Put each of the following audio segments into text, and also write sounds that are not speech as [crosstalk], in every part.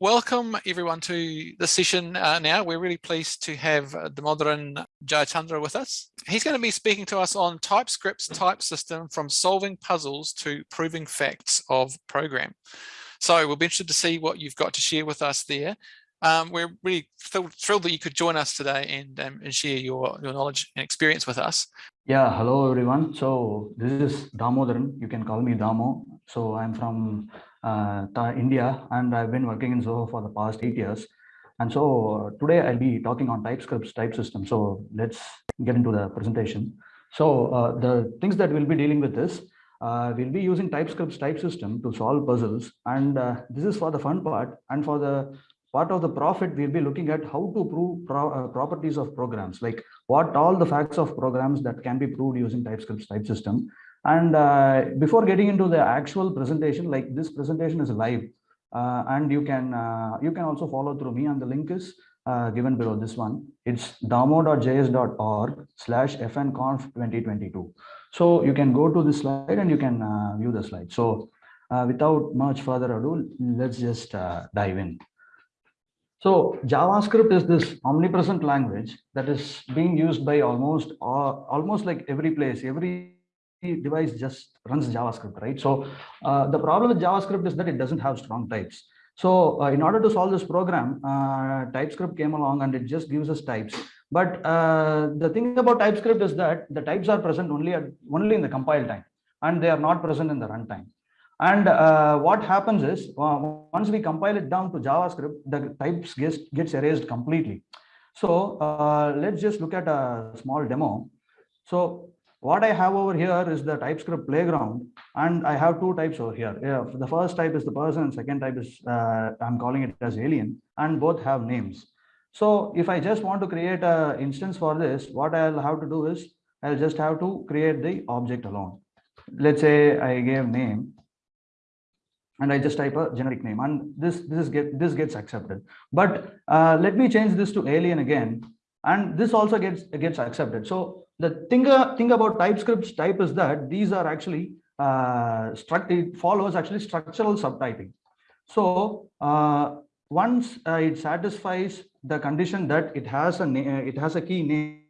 welcome everyone to the session uh, now. We're really pleased to have uh, Damodaran Jayachandra with us. He's going to be speaking to us on TypeScript's type system from solving puzzles to proving facts of program. So we'll be interested to see what you've got to share with us there. Um, we're really thrilled, thrilled, that you could join us today and, um, and share your, your knowledge and experience with us. Yeah, hello everyone. So this is Damodaran. You can call me Damo. So I'm from uh, India and I've been working in Zoho for the past eight years. And so today I'll be talking on TypeScript's type system. So let's get into the presentation. So uh, the things that we'll be dealing with is uh, we'll be using TypeScript's type system to solve puzzles. And uh, this is for the fun part. And for the part of the profit, we'll be looking at how to prove pro uh, properties of programs, like what all the facts of programs that can be proved using TypeScript's type system. And uh, before getting into the actual presentation, like this presentation is live, uh, and you can uh, you can also follow through me, and the link is uh, given below this one. It's damo.js.org slash fnconf 2022. So you can go to this slide and you can uh, view the slide. So without much further ado, let's just dive in. So JavaScript is this omnipresent language that is being used by almost uh, almost like every place, every device just runs JavaScript, right? So uh, the problem with JavaScript is that it doesn't have strong types. So uh, in order to solve this program, uh, TypeScript came along and it just gives us types. But uh, the thing about TypeScript is that the types are present only at, only in the compile time, and they are not present in the runtime. And uh, what happens is uh, once we compile it down to JavaScript, the types gets, gets erased completely. So uh, let's just look at a small demo. So what I have over here is the TypeScript playground, and I have two types over here. Yeah, the first type is the person, second type is uh, I'm calling it as alien, and both have names. So if I just want to create an instance for this, what I'll have to do is I'll just have to create the object alone. Let's say I gave name and I just type a generic name and this this is get this gets accepted. But uh, let me change this to alien again, and this also gets gets accepted. So the thing uh, thing about TypeScript's type is that these are actually uh, struct it follows actually structural subtyping. So uh, once uh, it satisfies the condition that it has a it has a key name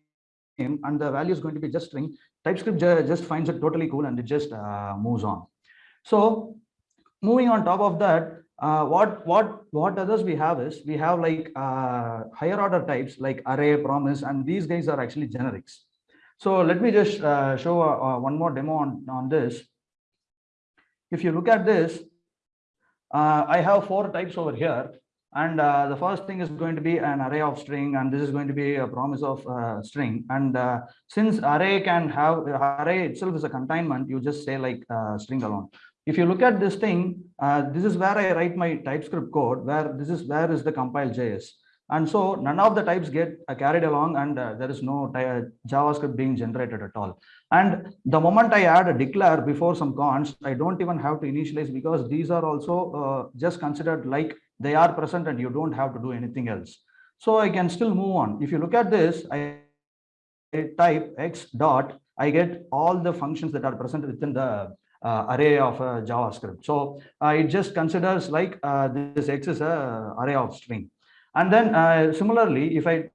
and the value is going to be just string, TypeScript just finds it totally cool and it just uh, moves on. So moving on top of that, uh, what what what others we have is we have like uh, higher order types like array, promise, and these guys are actually generics. So let me just uh, show uh, uh, one more demo on on this. If you look at this, uh, I have four types over here, and the first thing is going to be an array of string, and this is going to be a promise of string. And since array can have array itself is a containment, you just say like string alone if you look at this thing, uh, this is where I write my TypeScript code, where this is where is the compile JS. And so none of the types get uh, carried along and uh, there is no uh, JavaScript being generated at all. And the moment I add a declare before some const, I don't even have to initialize because these are also uh, just considered like they are present and you don't have to do anything else. So I can still move on. If you look at this, I type x dot, I get all the functions that are present within the array of uh, JavaScript. So uh, it just considers like this X is a array of string. And then similarly, if I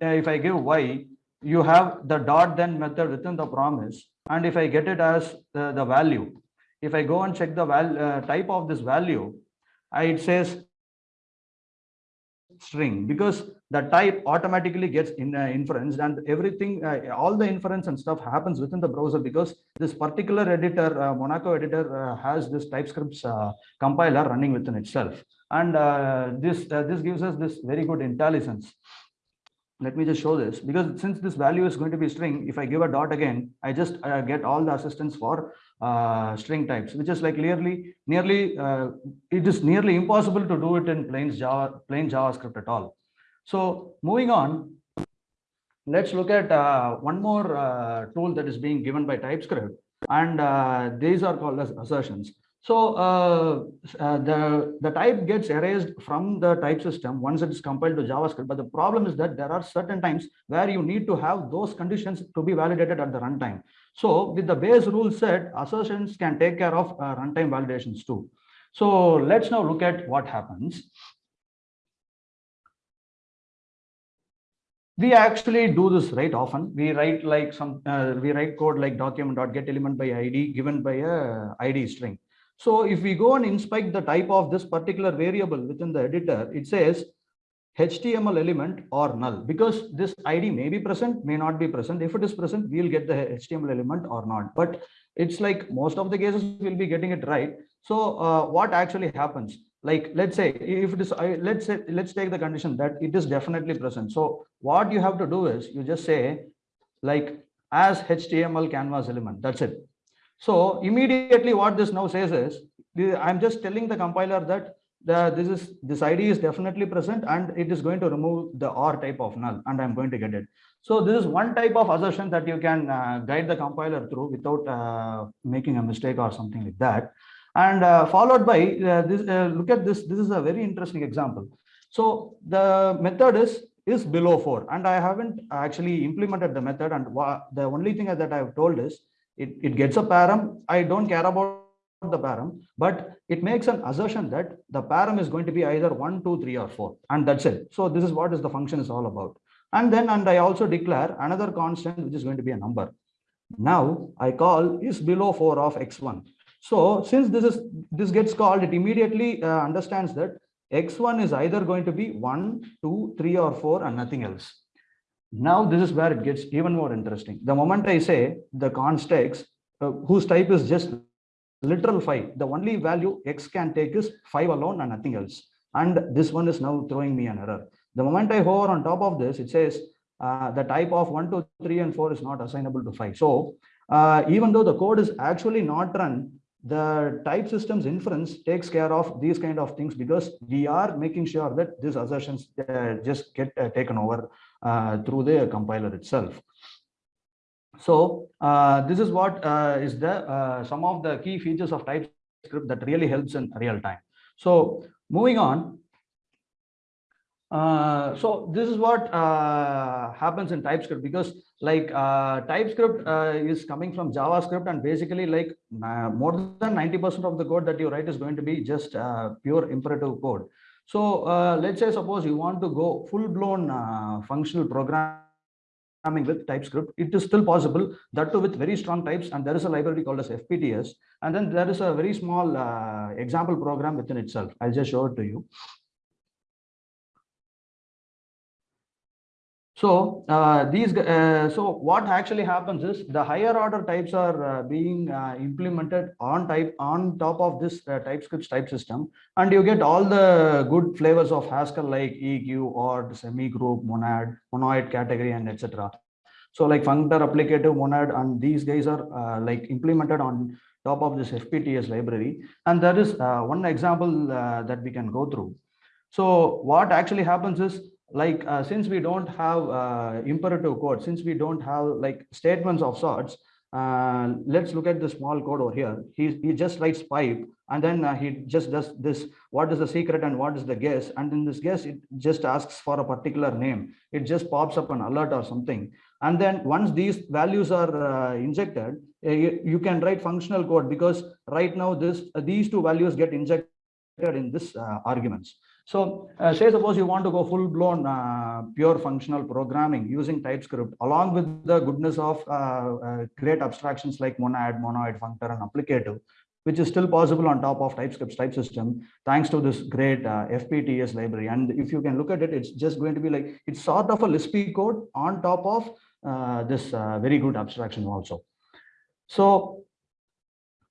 if I give Y, you have the dot then method within the promise. And if I get it as the, the value, if I go and check the val, uh, type of this value, it says string because the type automatically gets in, uh, inferenced and everything, uh, all the inference and stuff happens within the browser because this particular editor, uh, Monaco editor uh, has this TypeScript uh, compiler running within itself. And uh, this, this gives us this very good IntelliSense. Let me just show this because since this value is going to be string, if I give a dot again, I just get all the assistance for uh, string types, which is like nearly, nearly, uh, it is nearly impossible to do it in plain Java, plain JavaScript at all. So moving on, let's look at uh, one more uh, tool that is being given by TypeScript, and uh, these are called as assertions. So uh, uh, the, the type gets erased from the type system once it is compiled to JavaScript. But the problem is that there are certain times where you need to have those conditions to be validated at the runtime. So with the base rule set, assertions can take care of uh, runtime validations too. So let's now look at what happens. we actually do this right often we write like some uh, we write code like document.getElementById dot get element by id given by a id string so if we go and inspect the type of this particular variable within the editor, it says HTML element or null because this ID may be present, may not be present. If it is present, we'll get the HTML element or not. But it's like most of the cases we'll be getting it right. So uh, what actually happens? Like let's say if it is, let's say let's take the condition that it is definitely present. So what you have to do is you just say like as HTML canvas element. That's it. So immediately what this now says is I'm just telling the compiler that the this is this ID is definitely present and it is going to remove the OR type of null and I'm going to get it. So this is one type of assertion that you can uh, guide the compiler through without uh, making a mistake or something like that. And uh, followed by uh, this, uh, look at this. This is a very interesting example. So the method is is below four, and I haven't actually implemented the method. And the only thing that I have told is it it gets a param. I don't care about the param, but it makes an assertion that the param is going to be either one, two, three, or four, and that's it. So this is what is the function is all about. And then, and I also declare another constant, which is going to be a number. Now I call is below four of x1. So since this is, this gets called, it immediately uh, understands that x1 is either going to be one, two, three, or four, and nothing else. Now this is where it gets even more interesting. The moment I say the const x, uh, whose type is just literal five, the only value x can take is five alone and nothing else. And this one is now throwing me an error. The moment I hover on top of this, it says uh, the type of one, two, three, and four is not assignable to five. So uh, even though the code is actually not run, the type systems inference takes care of these kind of things because we are making sure that these assertions uh, just get uh, taken over through the compiler itself. So uh, this is what uh, is the uh, some of the key features of TypeScript that really helps in real time. So moving on. Uh, so this is what uh, happens in TypeScript because like uh, TypeScript uh, is coming from JavaScript and basically like uh, more than 90% of the code that you write is going to be just uh, pure imperative code. So uh, let's say suppose you want to go full blown uh, functional programming with TypeScript, it is still possible that too with very strong types and there is a library called as FPTS and then there is a very small uh, example program within itself. I'll just show it to you. So uh, these, uh, so what actually happens is the higher order types are uh, being uh, implemented on type on top of this uh, TypeScript type system, and you get all the good flavors of Haskell like EQ or semi-group, monad, monoid category, and etc. So like functor, applicative, monad, and these guys are uh, like implemented on top of this FPTS library. And there is one example that we can go through. So what actually happens is like uh, since we don't have uh, imperative code, since we don't have like statements of sorts, uh, let's look at the small code over here. He, he just writes pipe and then uh, he just does this, what is the secret and what is the guess? And in this guess, it just asks for a particular name. It just pops up an alert or something. And then once these values are uh, injected, uh, you, you can write functional code because right now this these two values get injected in this arguments. So uh, say suppose you want to go full blown uh, pure functional programming using TypeScript along with the goodness of uh, uh, great abstractions like monad, monoid, functor and applicative, which is still possible on top of TypeScript's type system, thanks to this great uh, FPTS library. And if you can look at it, it's just going to be like, it's sort of a Lispy code on top of uh, this uh, very good abstraction also. So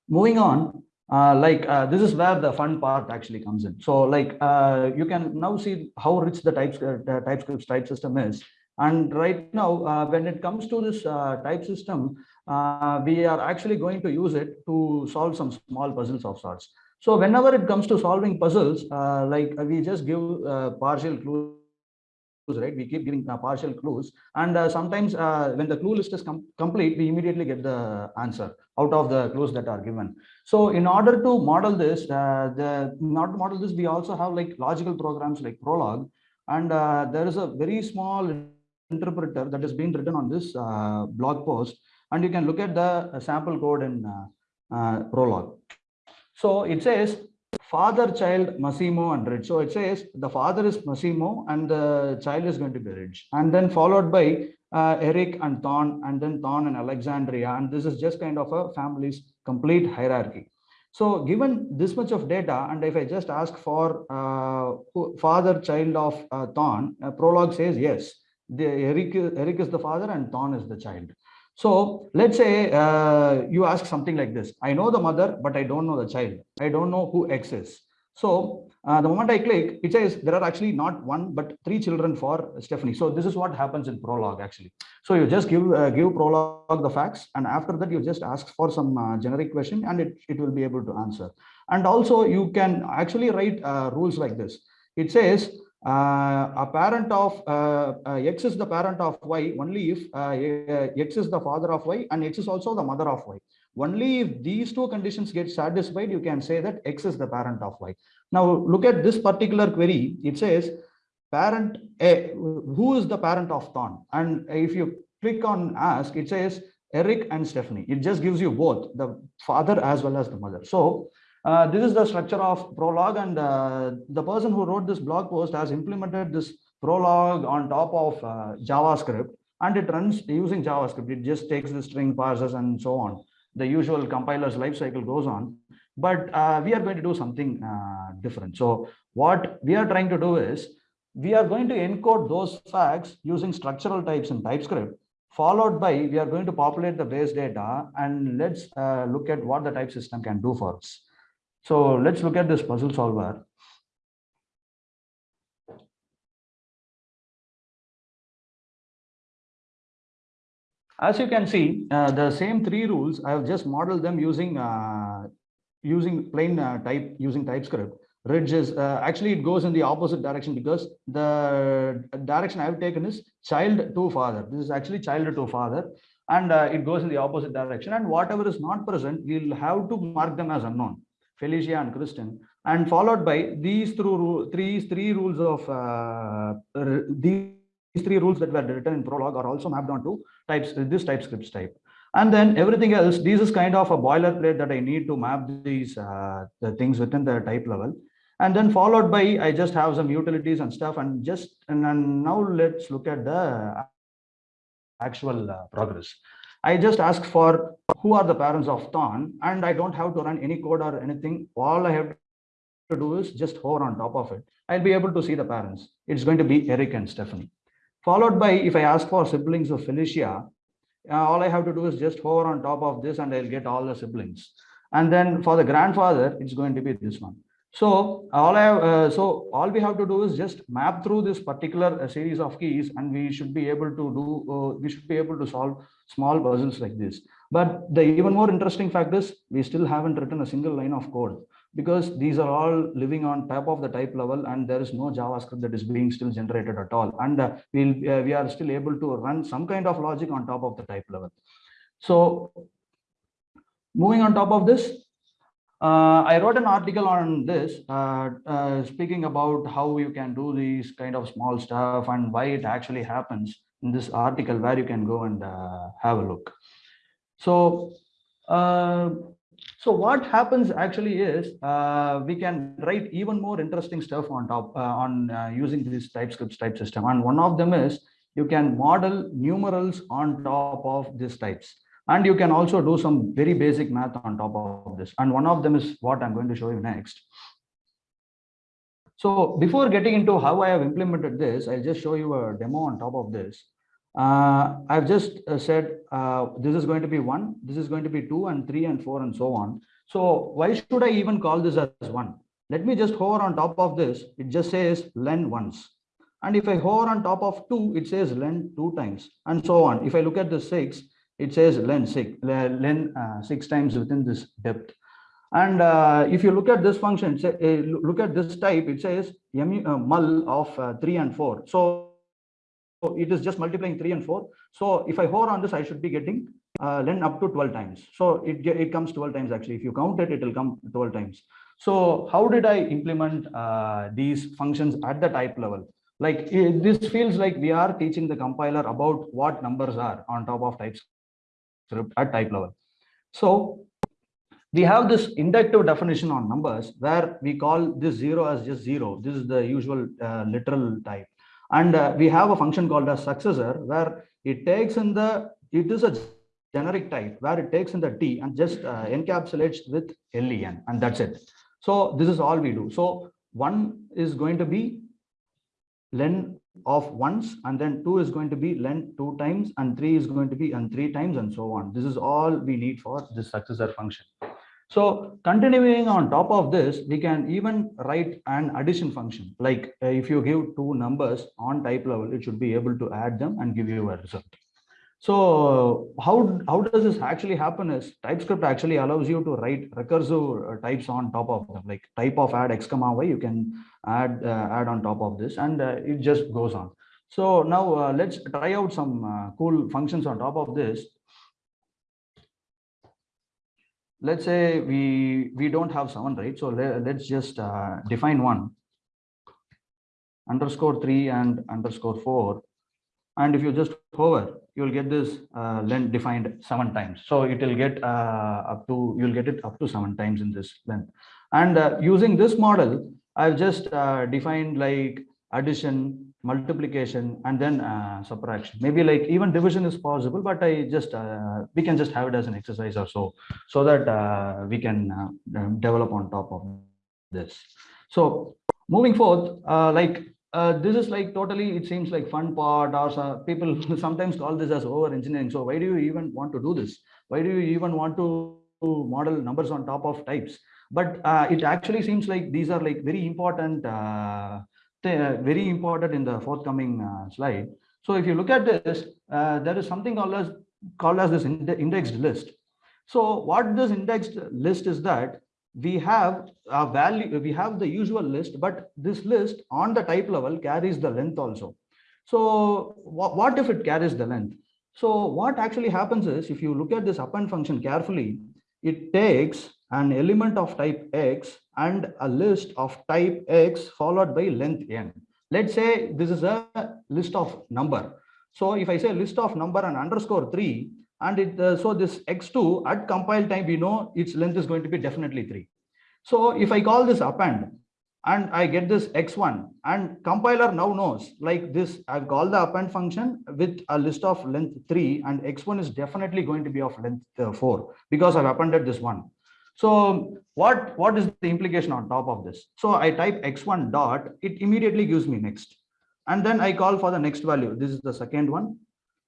moving on, uh, like uh, this is where the fun part actually comes in. So like uh, you can now see how rich the TypeScript, uh, TypeScript type system is. And right now, uh, when it comes to this uh, type system, we are actually going to use it to solve some small puzzles of sorts. So whenever it comes to solving puzzles, like we just give partial clues right? We keep giving uh, partial clues. And uh, sometimes uh, when the clue list is com complete we immediately get the answer out of the clues that are given. So in order to model this uh, the not model this we also have like logical programs like prolog. And uh, there is a very small interpreter that is being written on this uh, blog post. And you can look at the sample code in prolog. So it says father child Massimo and Ridge. So it says the father is Massimo and the child is going to be Ridge. And then followed by uh, Eric and Thorn and then Thorn and Alexandria. And this is just kind of a family's complete hierarchy. So given this much of data, and if I just ask for uh, father child of uh, Thorn, uh, Prolog says yes, the Eric, Eric is the father and Thorn is the child. So let's say uh, you ask something like this. I know the mother, but I don't know the child. I don't know who X is. So uh, the moment I click, it says there are actually not one, but three children for Stephanie. So this is what happens in Prolog actually. So you just give uh, give Prolog the facts, and after that you just ask for some uh, generic question, and it it will be able to answer. And also you can actually write uh, rules like this. It says a parent of uh, uh, X is the parent of Y only if uh, X is the father of Y and X is also the mother of Y. Only if these two conditions get satisfied, you can say that X is the parent of Y. Now look at this particular query. It says parent A, who is the parent of Thorn? And if you click on ask, it says Eric and Stephanie. It just gives you both the father as well as the mother. So uh, this is the structure of Prolog and uh, the person who wrote this blog post has implemented this Prolog on top of uh, javascript and it runs using javascript. It just takes the string parsers and so on. The usual compiler's life cycle goes on. But uh, we are going to do something uh, different. So what we are trying to do is we are going to encode those facts using structural types in typescript followed by we are going to populate the base data and let's uh, look at what the type system can do for us so let's look at this puzzle solver. As you can see, uh, the same three rules, I have just modeled them using uh, using plain uh, type, using TypeScript. Ridge is, uh, actually it goes in the opposite direction because the direction I've taken is child to father. This is actually child to father and uh, it goes in the opposite direction and whatever is not present, we'll have to mark them as unknown. Felicia and Kristen, and followed by these through three three rules of uh, these three rules that were written in Prolog are also mapped onto types this TypeScript type. And then everything else, this is kind of a boilerplate that I need to map these uh, the things within the type level. And then followed by, I just have some utilities and stuff and just, and now let's look at the actual uh, progress. I just ask for who are the parents of Thorn and I don't have to run any code or anything. All I have to do is just hover on top of it. I'll be able to see the parents. It's going to be Eric and Stephanie. Followed by if I ask for siblings of Felicia, uh, all I have to do is just hover on top of this and I'll get all the siblings. And then for the grandfather, it's going to be this one. So all I uh, so all we have to do is just map through this particular uh, series of keys, and we should be able to do. Uh, we should be able to solve small puzzles like this. But the even more interesting fact is we still haven't written a single line of code because these are all living on top of the type level, and there is no JavaScript that is being still generated at all. And uh, we'll uh, we are still able to run some kind of logic on top of the type level. So moving on top of this, uh, I wrote an article on this, uh, uh, speaking about how you can do these kind of small stuff and why it actually happens in this article where you can go and uh, have a look. So, uh, so what happens actually is uh, we can write even more interesting stuff on top on using this TypeScript type system. And one of them is you can model numerals on top of these types and you can also do some very basic math on top of this. And one of them is what i'm going to show you next. So before getting into how i have implemented this i'll just show you a demo on top of this. Uh, i've just uh, said uh, this is going to be one this is going to be two and three and four and so on. So why should i even call this as one? Let me just hover on top of this. It just says len once. And if i hover on top of two it says len two times and so on. If i look at the six it says len six, len uh, six times within this depth. And uh, if you look at this function, say, uh, look at this type, it says mu, uh, mul of uh, three and four. So it is just multiplying three and four. So if I hover on this, I should be getting uh, len up to 12 times. So it, it comes 12 times actually. If you count it, it will come 12 times. So how did I implement these functions at the type level? Like this feels like we are teaching the compiler about what numbers are on top of types script at type level. So we have this inductive definition on numbers where we call this zero as just zero. This is the usual uh, literal type. And uh, we have a function called a successor where it takes in the, it is a generic type where it takes in the T and just uh, encapsulates with len and that's it. So this is all we do. So one is going to be len of once and then two is going to be len two times and three is going to be and three times and so on. This is all we need for this successor function. So continuing on top of this, we can even write an addition function. Like uh, if you give two numbers on type level, it should be able to add them and give you a result. So how, how does this actually happen is TypeScript actually allows you to write recursive uh, types on top of them, like type of add x comma y, you can add, uh, add on top of this and uh, it just goes on. So now uh, let's try out some uh, cool functions on top of this. Let's say we, we don't have seven, right? So let, let's just uh, define one underscore three and underscore four. And if you just hover, you'll get this uh, length defined seven times. So it will get uh, up to, you'll get it up to seven times in this length. And uh, using this model, I've just uh, defined like addition, multiplication, and then uh, subtraction. Maybe like even division is possible, but I just, uh, we can just have it as an exercise or so, so that we can develop on top of this. So moving forth, like uh, this is like totally, it seems like fun part or so, people [laughs] sometimes call this as over engineering. So why do you even want to do this? Why do you even want to model numbers on top of types? But uh, it actually seems like these are like very important, uh, very important in the forthcoming uh, slide. So if you look at this, uh, there is something called as, called as this indexed list. So what this indexed list is that we have a value, we have the usual list, but this list on the type level carries the length also. So what, if it carries the length? So what actually happens is if you look at this append function carefully, it takes an element of type x and a list of type x followed by length n. Let's say this is a list of number. So if I say list of number and underscore three, and it uh, so this x2 at compile time we know its length is going to be definitely 3 so if i call this append and i get this x1 and compiler now knows like this i've called the append function with a list of length 3 and x1 is definitely going to be of length uh, 4 because i've appended this one. So what what is the implication on top of this? So i type x1 dot it immediately gives me next. And then i call for the next value. This is the second one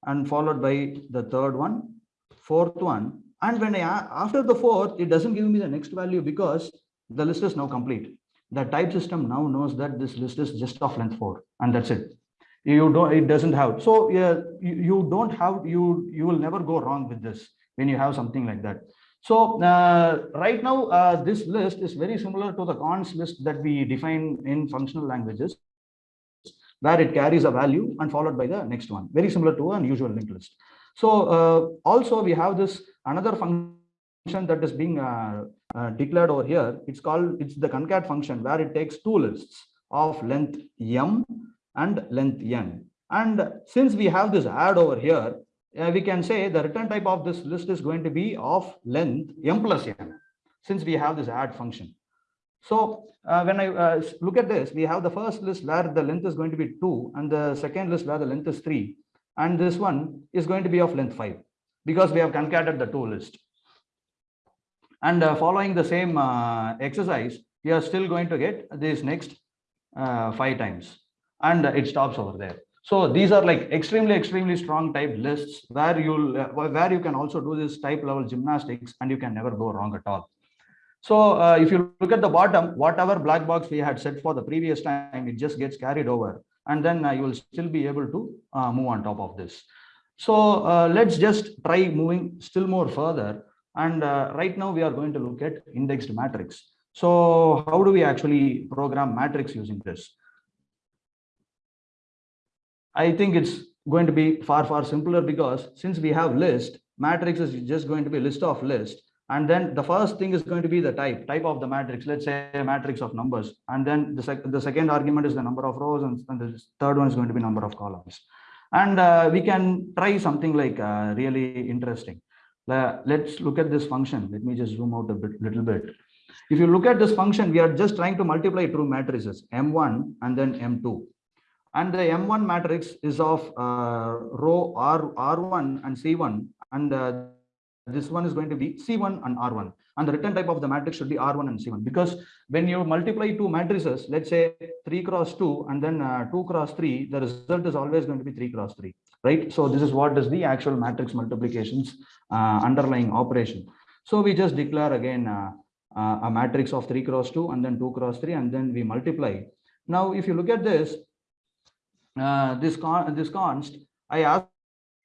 and followed by the third one, fourth one. And when I, after the fourth, it doesn't give me the next value because the list is now complete. The type system now knows that this list is just of length four and that's it. You don't, it doesn't have. So yeah, you, don't have, you, you will never go wrong with this when you have something like that. So uh, right now, uh, this list is very similar to the cons list that we define in functional languages where it carries a value and followed by the next one, very similar to an usual linked list. So uh, also we have this another function that is being uh, uh, declared over here. It's called, it's the concat function where it takes two lists of length m and length n. And since we have this add over here, uh, we can say the return type of this list is going to be of length m plus n, since we have this add function. So uh, when I uh, look at this, we have the first list where the length is going to be 2 and the second list where the length is 3. And this one is going to be of length 5 because we have concatenated the two lists. And uh, following the same uh, exercise, we are still going to get this next uh, five times and it stops over there. So these are like extremely, extremely strong type lists where you'll uh, where you can also do this type level gymnastics and you can never go wrong at all. So uh, if you look at the bottom, whatever black box we had set for the previous time, it just gets carried over. And then uh, you will still be able to uh, move on top of this. So uh, let's just try moving still more further. And uh, right now we are going to look at indexed matrix. So how do we actually program matrix using this? I think it's going to be far, far simpler because since we have list, matrix is just going to be list of list and then the first thing is going to be the type type of the matrix let's say a matrix of numbers and then the, sec the second argument is the number of rows and, and, the third one is going to be number of columns and uh, we can try something like uh, really interesting La- Let's look at this function. Let me just zoom out a bit, little bit. If you look at this function, we are just trying to multiply two matrices, M1 and then M2. And the M1 matrix is of uh, row R, R1 and C1, and uh, this one is going to be C1 and R1. And the return type of the matrix should be R1 and C1 because when you multiply two matrices, let's say 3 cross 2 and then uh, 2 cross 3, the result is always going to be 3 cross 3, right? So this is what is the actual matrix multiplications uh, underlying operation. So we just declare again uh, uh, a matrix of 3 cross 2 and then 2 cross 3 and then we multiply. Now, if you look at this, uh, this con this const, I ask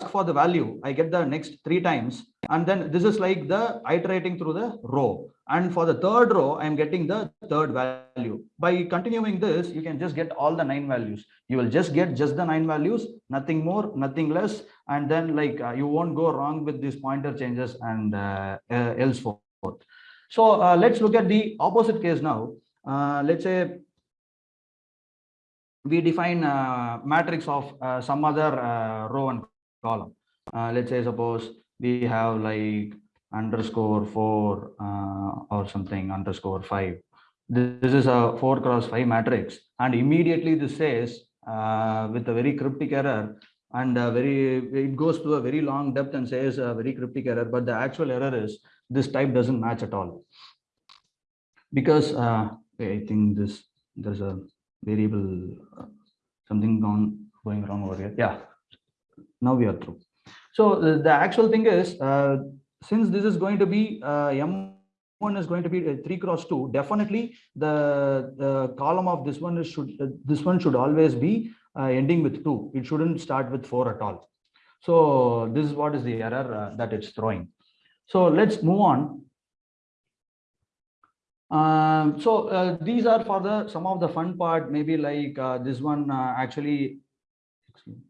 for the value, I get the next three times, and then this is like the iterating through the row. And for the third row, I'm getting the third value. By continuing this, you can just get all the nine values. You will just get just the nine values, nothing more, nothing less. And then like uh, you won't go wrong with these pointer changes and uh, uh, else forth. So uh, let's look at the opposite case now. Uh, let's say we define a matrix of uh, some other uh, row and column. Uh, let's say suppose we have like underscore four uh, or something underscore five. This, is a four cross five matrix, and immediately this says uh, with a very cryptic error and very it goes to a very long depth and says a very cryptic error, but the actual error is this type doesn't match at all because uh, I think this there's a variable uh, something gone going wrong over here. Yeah, now we are through. So uh, the actual thing is, uh, since this is going to be uh, M1 is going to be uh, 3 cross 2, definitely the, the column of this one is should this one should always be ending with 2. It shouldn't start with 4 at all. So this is what is the error that it's throwing. So let's move on. Um, so uh, these are for the some of the fun part, maybe like uh, this one uh, actually. excuse me.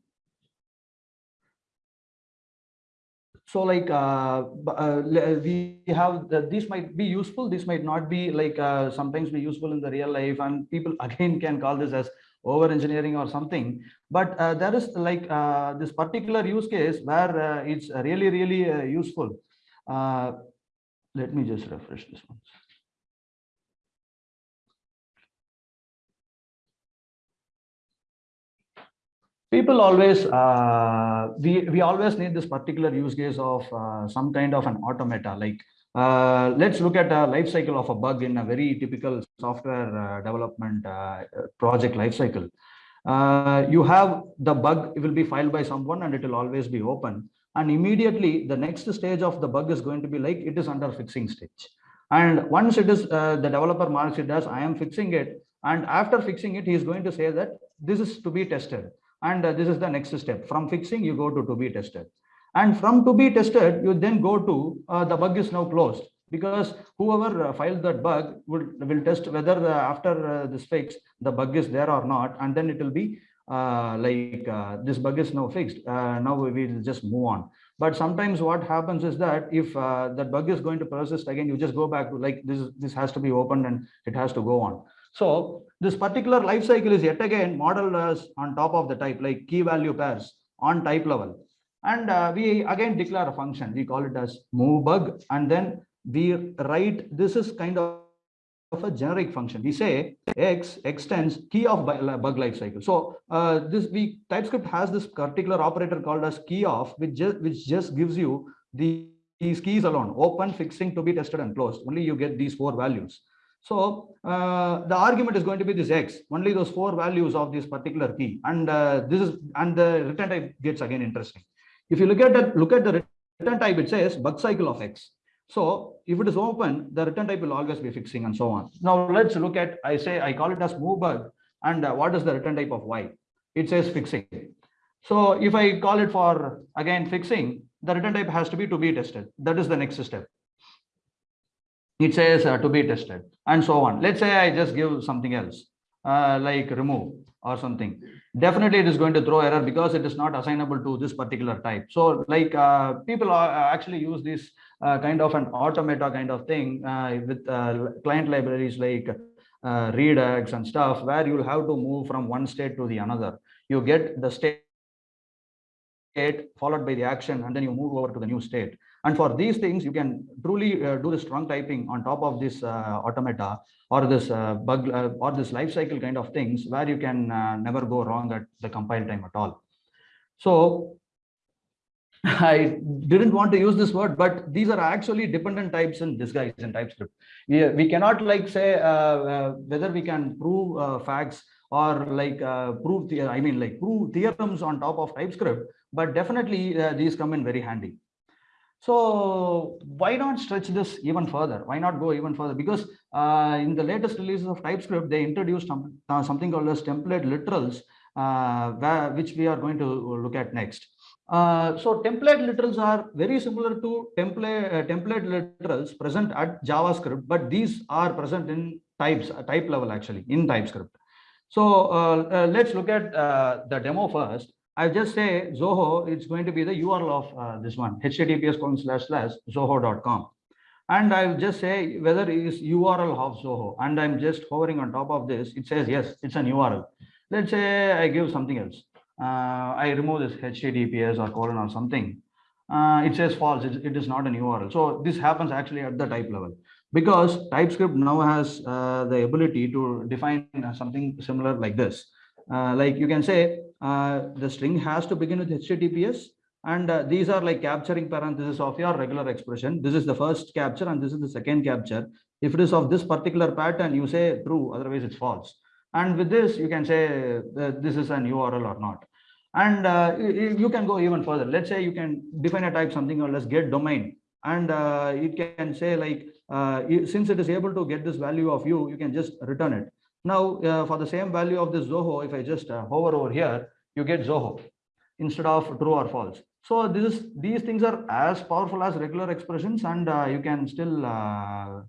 So like uh, uh, we have the, these might be useful. This might not be like uh, sometimes be useful in the real life, and people [laughs] again can call this as over engineering or something. But uh, there is like uh, this particular use case where uh, it's really really uh, useful. Uh, let me just refresh this one. People always uh, we we always need this particular use case of uh, some kind of an automata like uh, let's look at a life cycle of a bug in a very typical software uh, development uh, project life cycle. Uh, you have the bug it will be filed by someone and it will always be open. And immediately the next stage of the bug is going to be like it is under fixing stage. And once it is the developer marks it as i am fixing it and after fixing it he is going to say that this is to be tested and uh, this is the next step. From fixing you go to to be tested. And from to be tested you then go to uh, the bug is now closed. Because whoever uh, filed that bug will will test whether uh, after uh, this fix the bug is there or not. And then it will be uh, like this bug is now fixed. Now we will just move on. But sometimes what happens is that if that bug is going to persist again you just go back to like this this has to be opened and it has to go on. So this particular life cycle is yet again modeled as on top of the type like key value pairs on type level. And uh, we again declare a function. We call it as move bug. And then we write this is kind of of a generic function. We say x extends key of bug life cycle. So uh, this we TypeScript has this particular operator called as key of, which just which just gives you the these keys alone, open, fixing, to be tested, and closed. Only you get these four values. So uh, the argument is going to be this x, only those four values of this particular key. And uh, this is and the return type gets again interesting. If you look at that, look at the return type, it says bug cycle of x. So if it is open, the return type will always be fixing and so on. Now let's look at, I say, I call it as move bug. And uh, what is the return type of y? It says fixing. So if I call it for again fixing, the return type has to be to be tested. That is the next step it says uh, to be tested and so on. Let's say I just give something else uh, like remove or something. Definitely it is going to throw error because it is not assignable to this particular type. So like uh, people are actually use this uh, kind of an automata kind of thing uh, with uh, client libraries like uh, Redux and stuff where you'll have to move from one state to the another. You get the state state followed by the action and then you move over to the new state And for these things, you can truly uh, do the strong typing on top of this uh, automata or this uh, bug uh, or this life cycle kind of things where you can uh, never go wrong at the compile time at all. So [laughs] I didn't want to use this word, but these are actually dependent types in disguise in TypeScript. We, we cannot like say uh, uh, whether we can prove uh, facts or like uh, prove the I mean like prove theorems on top of TypeScript, but definitely uh, these come in very handy. So why not stretch this even further? Why not go even further? Because uh, in the latest releases of TypeScript, they introduced some, uh, something called as template literals, uh, which we are going to look at next. Uh, so template literals are very similar to template uh, template literals present at JavaScript, but these are present in types, uh, type level actually in TypeScript. So let's look at the demo first. I just say Zoho, it's going to be the URL of uh, this one, https colon slash slash zoho.com. And I'll just say whether it is URL of Zoho. And I'm just hovering on top of this. It says, yes, it's an URL. Let's say I give something else. Uh, I remove this HTTPS or colon or something. Uh, it says false, it, it is not an URL. So this happens actually at the type level because TypeScript now has uh, the ability to define something similar like this. Uh, like you can say the string has to begin with HTTPS and uh, these are like capturing parentheses of your regular expression. This is the first capture and this is the second capture. If it is of this particular pattern, you say true, otherwise it's false. And with this, you can say this is an URL or not. And uh, you can go even further. Let's say you can define a type something or let's get domain. And uh, it can say like, uh, since it is able to get this value of you, you can just return it. Now, uh, for the same value of this Zoho, if I just uh, hover over here, you get Zoho instead of true or false. So this is, these things are as powerful as regular expressions and uh, you can still uh,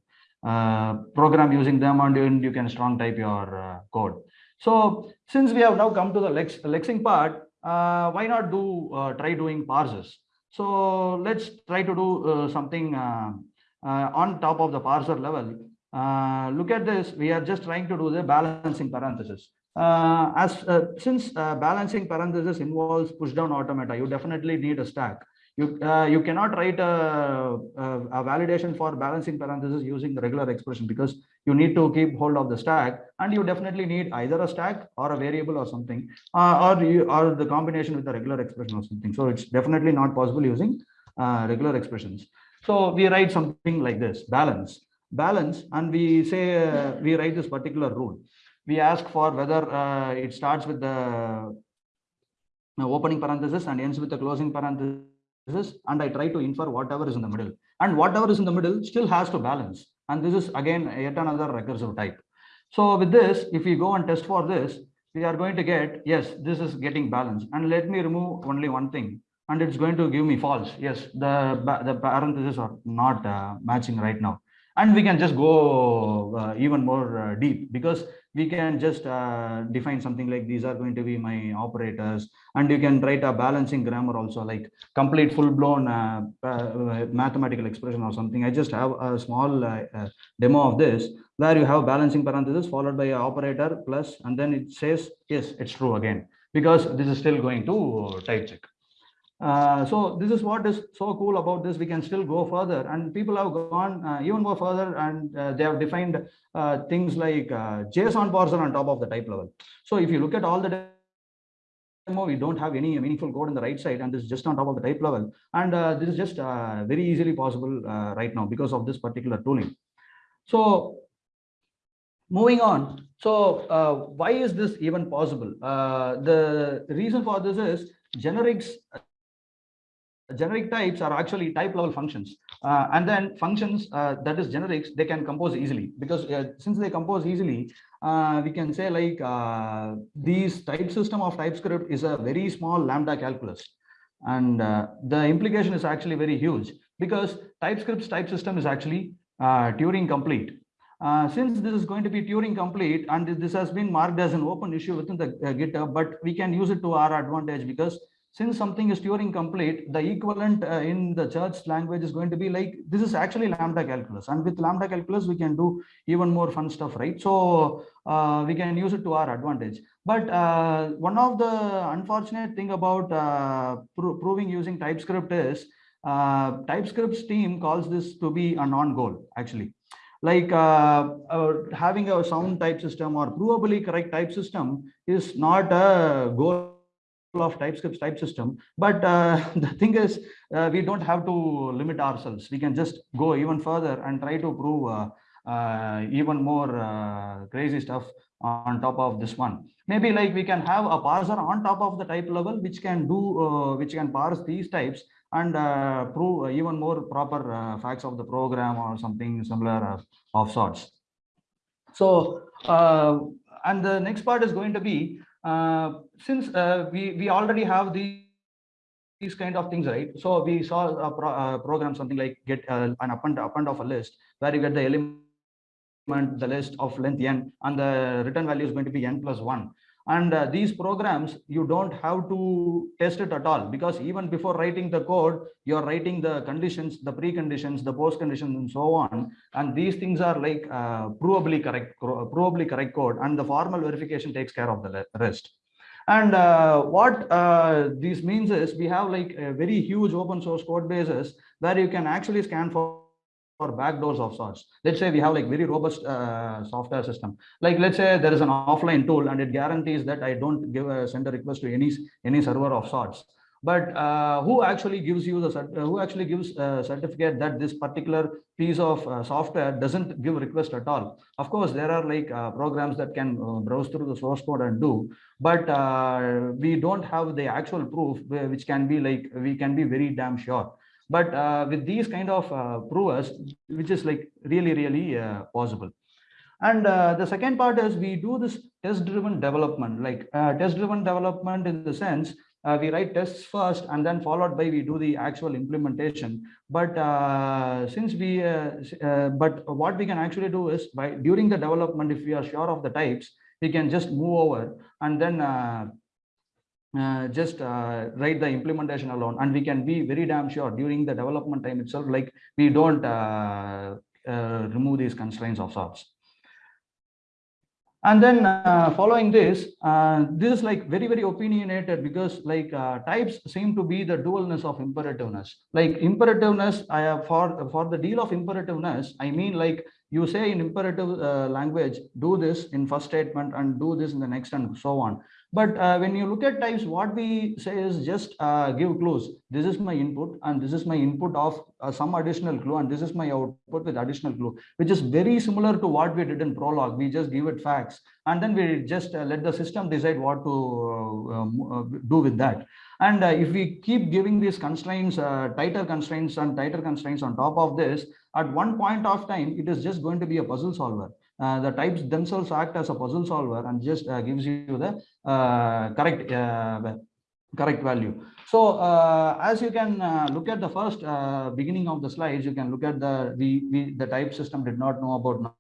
uh, program using them and you can strong type your uh, code. So since we have now come to the lex lexing part, why not do try doing parsers? So let's try to do something on top of the parser level uh, look at this, we are just trying to do the balancing parenthesis. Uh, as uh, since uh, balancing parenthesis involves push down automata, you definitely need a stack. You uh, you cannot write a, a, a, validation for balancing parenthesis using the regular expression because you need to keep hold of the stack, and you definitely need either a stack or a variable or something, uh, or you or the combination with the regular expression or something. So it's definitely not possible using regular expressions. So we write something like this: balance balance and we say uh, we write this particular rule. We ask for whether uh, it starts with the uh, opening parenthesis and ends with the closing parenthesis and i try to infer whatever is in the middle. And whatever is in the middle still has to balance. And this is again yet another recursive type. So with this if we go and test for this we are going to get yes this is getting balanced. And let me remove only one thing and it's going to give me false. Yes the the parentheses are not uh, matching right now and we can just go uh, even more uh, deep because we can just uh, define something like these are going to be my operators. And you can write a balancing grammar also like complete full-blown uh, uh, mathematical expression or something. I just have a small uh, demo of this where you have balancing parenthesis followed by an operator plus and then it says yes it's true again because this is still going to type check uh, so this is what is so cool about this. We can still go further, and people have gone uh, even more further, and uh, they have defined uh, things like uh, JSON parser on top of the type level. So if you look at all the demo, we don't have any meaningful code on the right side, and this is just on top of the type level. And this is just very easily possible right now because of this particular tooling. So moving on. So why is this even possible? the reason for this is generics generic types are actually type level functions. Uh, and then functions uh, that is generics they can compose easily. Because uh, since they compose easily uh, we can say like uh, these type system of typescript is a very small lambda calculus. And uh, the implication is actually very huge because typescript's type system is actually Turing complete. Since this is going to be Turing complete and this has been marked as an open issue within the GitHub, but we can use it to our advantage because since something is Turing complete, the equivalent uh, in the church language is going to be like, this is actually lambda calculus. And with lambda calculus, we can do even more fun stuff, right? So uh, we can use it to our advantage. But uh, one of the unfortunate thing about uh, pro proving using TypeScript is uh, TypeScript's team calls this to be a non-goal actually. Like uh, having a sound type system or provably correct type system is not a goal of TypeScript's type system. But uh, [laughs] the thing is, uh, we don't have to limit ourselves. We can just go even further and try to prove uh, uh, even more uh, crazy stuff on top of this one. Maybe like we can have a parser on top of the type level, which can do, uh, which can parse these types and prove even more proper facts of the program or something similar of sorts. So, and the next part is going to be, since uh, we, we already have the these kind of things, right? So we saw a pro uh, program, something like get uh, an append, append of a list where you get the element, the list of length n, and the return value is going to be n plus one. And uh, these programs, you don't have to test it at all because even before writing the code, you're writing the conditions, the preconditions, the post conditions, and so on. And these things are like uh, provably correct, provably correct code, and the formal verification takes care of the rest. And uh, what uh, this means is we have like a very huge open source code bases where you can actually scan for, for backdoors of sorts. Let's say we have like very robust uh, software system. Like let's say there is an offline tool and it guarantees that I don't give a send a request to any any server of sorts but uh, who actually gives you the uh, who actually gives a certificate that this particular piece of uh, software doesn't give request at all of course there are like uh, programs that can uh, browse through the source code and do but uh, we don't have the actual proof which can be like we can be very damn sure but with these kind of provers which is like really really possible. And uh, the second part is we do this test driven development. Like uh, test driven development in the sense uh, we write tests first and then followed by we do the actual implementation. But uh, since we uh, uh but what we can actually do is by during the development if we are sure of the types we can just move over and then uh, uh, just write the implementation alone and we can be very damn sure during the development time itself like we don't remove these constraints of sorts. And then uh, following this uh, this is like very very opinionated because like uh, types seem to be the dualness of imperativeness. Like imperativeness i have for for the deal of imperativeness i mean like you say in imperative uh, language do this in first statement and do this in the next and so on but uh, when you look at types, what we say is just uh, give clues. This is my input and this is my input of uh, some additional clue and this is my output with additional clue, which is very similar to what we did in Prolog. We just give it facts and then we just uh, let the system decide what to uh, um, uh, do with that. And if we keep giving these constraints, tighter constraints and tighter constraints on top of this, at one point of time, it is just going to be a puzzle solver the types themselves act as a puzzle solver and just uh, gives you the uh, correct correct value. So uh, as you can uh, look at the first uh, beginning of the slides, you can look at the we, we the type system did not know about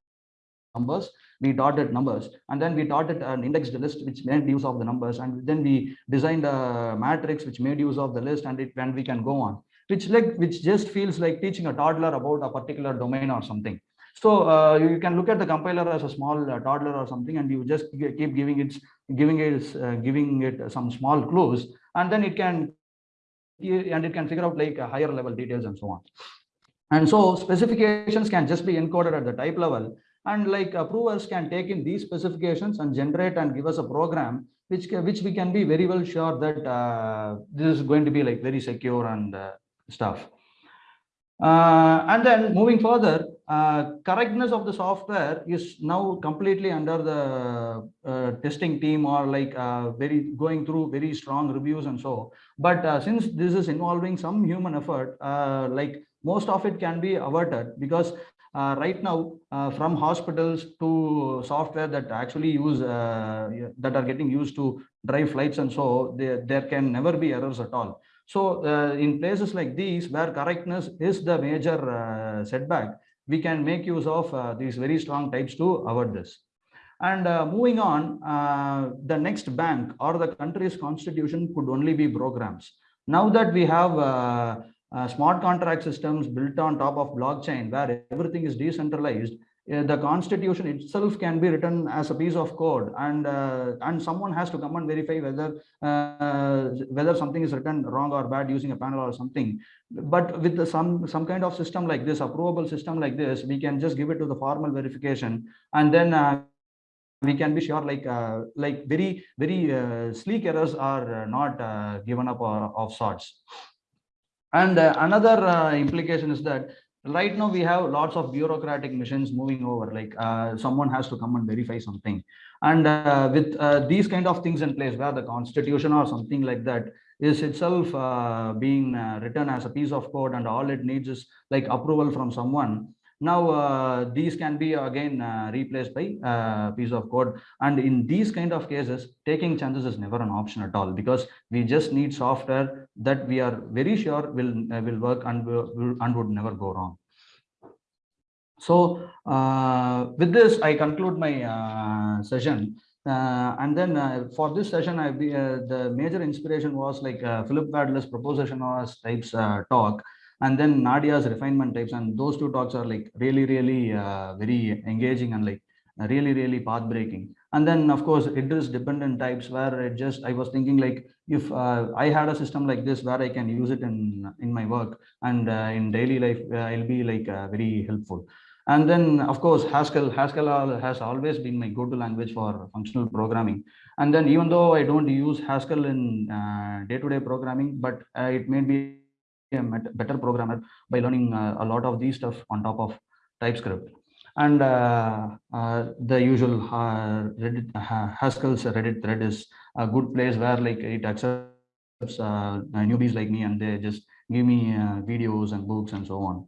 numbers. We dotted numbers and then we dotted an indexed list which made use of the numbers and then we designed a matrix which made use of the list and it we can go on which like which just feels like teaching a toddler about a particular domain or something so uh, you can look at the compiler as a small uh, toddler or something, and you just keep giving it, giving it, uh, giving it some small clues, and then it can, and it can figure out like higher level details and so on. And so specifications can just be encoded at the type level, and like approvers can take in these specifications and generate and give us a program which which we can be very well sure that uh, this is going to be like very secure and uh, stuff. Uh, and then moving further, uh, correctness of the software is now completely under the uh, testing team or like uh, very going through very strong reviews and so. But uh, since this is involving some human effort, uh, like most of it can be averted because right now from hospitals to software that actually use that are getting used to drive flights and so there, there can never be errors at all. So uh, in places like these where correctness is the major uh, setback, we can make use of uh, these very strong types to avoid this. And uh, moving on, uh, the next bank or the country's constitution could only be programs. Now that we have uh, smart contract systems built on top of blockchain where everything is decentralized, the constitution itself can be written as a piece of code and uh, and someone has to come and verify whether uh, whether something is written wrong or bad using a panel or something. But with the, some some kind of system like this approvable system like this we can just give it to the formal verification and then uh, we can be sure like uh, like very very uh, sleek errors are not given up or, of sorts. And another implication is that right now we have lots of bureaucratic machines moving over like uh, someone has to come and verify something. And uh, with uh, these kind of things in place where the constitution or something like that is itself uh, being uh, written as a piece of code and all it needs is like approval from someone now uh, these can be again replaced by a piece of code. And in these kind of cases taking chances is never an option at all because we just need software that we are very sure will will work and will, and would never go wrong. So uh, with this, I conclude my uh, session. Uh, and then uh, for this session, I uh, the major inspiration was like uh, Philip Wadler's propositions as types talk, and then Nadia's refinement types. And those two talks are like really, really uh, very engaging and like really, really path breaking. And then of course, it is dependent types where it just I was thinking like if uh, I had a system like this where I can use it in in my work and uh, in daily life, it'll be like very helpful. And then, of course, Haskell, Haskell has always been my go-to language for functional programming. And then even though I don't use Haskell in uh, day-to-day -day programming, but uh, it made me a better programmer by learning uh, a lot of these stuff on top of TypeScript. And uh, uh, the usual uh, Reddit, Haskell's Reddit thread is a good place where like it accepts newbies like me and they just give me videos and books and so on.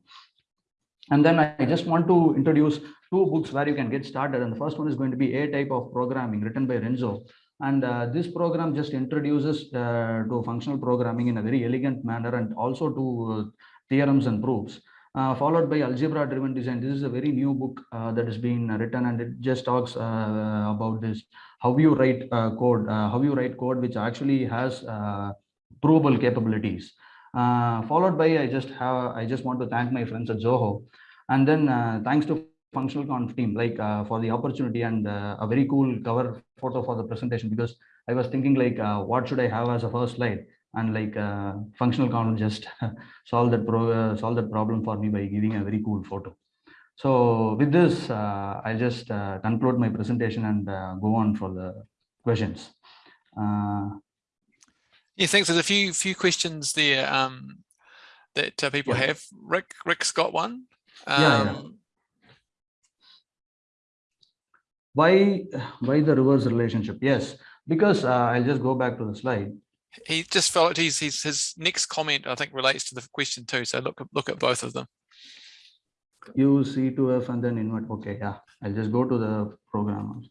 And then I just want to introduce two books where you can get started. And the first one is going to be A Type of Programming written by Renzo. And uh, this program just introduces uh, to functional programming in a very elegant manner and also to uh, theorems and proofs. Uh, followed by algebra driven design. This is a very new book uh, that is being written and it just talks uh, about this, how you write code, how you write code which actually has provable capabilities. Uh, followed by I just have I just want to thank my friends at Zoho, and then uh, thanks to functional conf team like uh, for the opportunity and a very cool cover photo for the presentation because I was thinking like what should I have as a first slide and like uh, functional conf just [laughs] solve that pro uh, solve that problem for me by giving a very cool photo so with this uh, i'll just conclude my presentation and go on for the questions yeah, thanks. There's a few few questions there um, that uh, people yeah. have. Rick Rick's got one. Um, yeah, yeah. Um, why why the reverse relationship? Yes, because uh, I'll just go back to the slide. He just felt he's, he's his next comment I think relates to the question too. So look look at both of them. Use C2F and then invert. Okay, yeah. I'll just go to the program.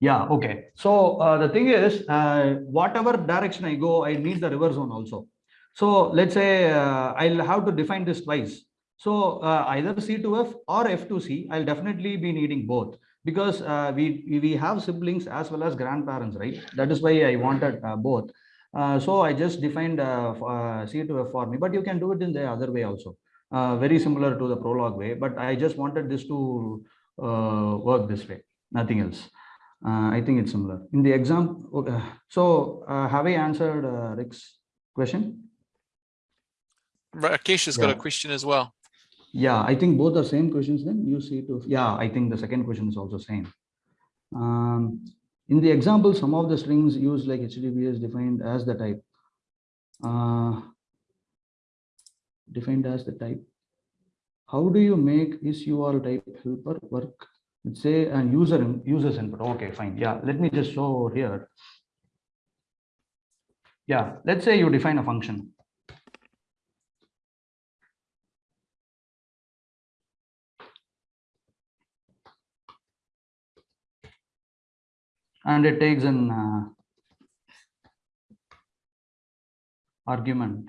Yeah, okay. So uh, the thing is, uh, whatever direction I go, I need the reverse one also. So let's say uh, I'll have to define this twice. So uh, either C2F or F2C, I'll definitely be needing both because uh, we, we have siblings as well as grandparents, right? That is why I wanted uh, both. so I just defined C2F for me, but you can do it in the other way also. very similar to the Prolog way, but I just wanted this to work this way, nothing else. Uh, I think it's similar. In the exam, okay. so uh, have I answered uh, Rick's question? Rakesh has yeah. got a question as well. Yeah, I think both are same questions then. You see to, yeah, I think the second question is also same. Um, in the example, some of the strings used like HTTP is defined as the type. Uh, defined as the type. How do you make this URL type helper work say and user users input. Okay fine. Yeah let me just show here. Yeah let's say you define a function. And it takes an uh, argument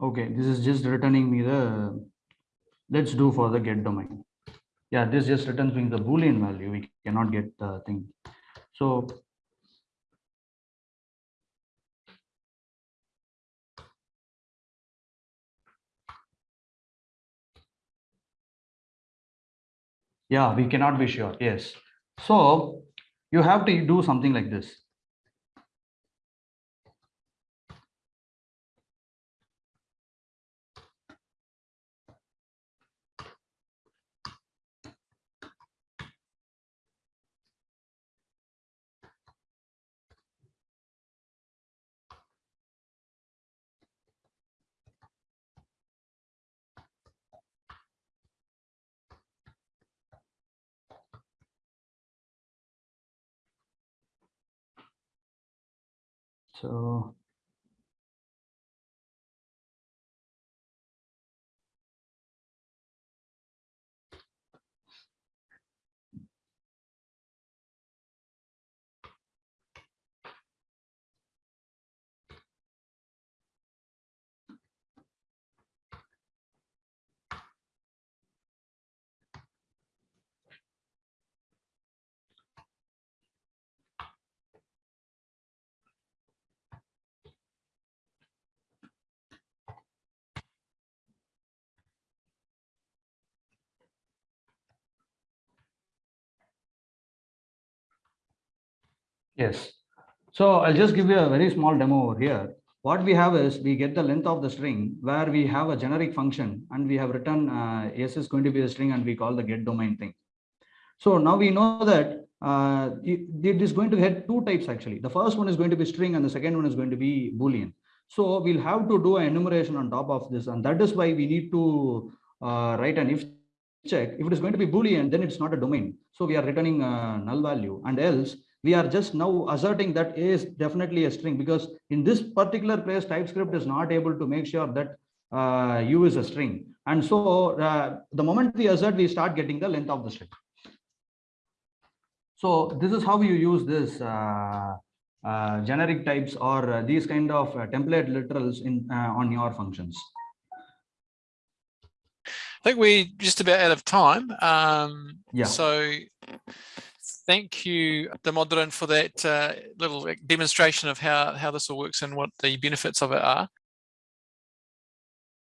Okay, this is just returning me the, let's do for the get domain. Yeah, this just returns me the boolean value. We cannot get the thing. So Yeah, we cannot be sure. Yes. So you have to do something like this. So Yes. So I'll just give you a very small demo over here. What we have is we get the length of the string where we have a generic function and we have written uh, is going to be a string and we call the get domain thing. So now we know that uh, it, is going to have two types actually. The first one is going to be string and the second one is going to be boolean. So we'll have to do an enumeration on top of this and that is why we need to uh, write an if check. If it is going to be boolean, then it's not a domain. So we are returning a null value and else we are just now asserting that a is definitely a string because in this particular place TypeScript is not able to make sure that uh, u is a string. And so uh, the moment we assert, we start getting the length of the string. So this is how you use this uh, uh generic types or uh, these kind of uh, template literals in on your functions. I think we're just about out of time. Um, yeah. So thank you, Damodaran, for that uh, little demonstration of how, how this all works and what the benefits of it are.